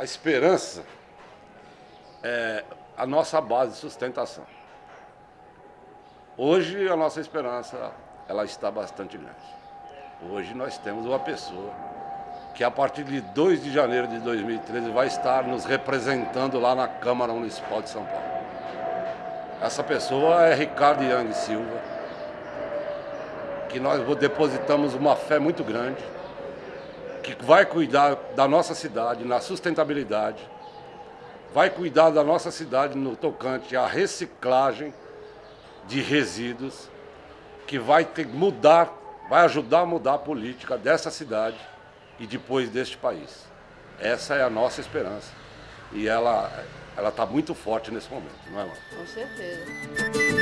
A esperança é a nossa base de sustentação. Hoje a nossa esperança ela está bastante grande. Hoje nós temos uma pessoa que a partir de 2 de janeiro de 2013 vai estar nos representando lá na Câmara Municipal de São Paulo. Essa pessoa é Ricardo Yang Silva, que nós depositamos uma fé muito grande, que vai cuidar da nossa cidade na sustentabilidade, vai cuidar da nossa cidade no tocante à reciclagem de resíduos, que vai ter mudar, vai ajudar a mudar a política dessa cidade e depois deste país. Essa é a nossa esperança. E ela ela está muito forte nesse momento, não é, mano? Com certeza.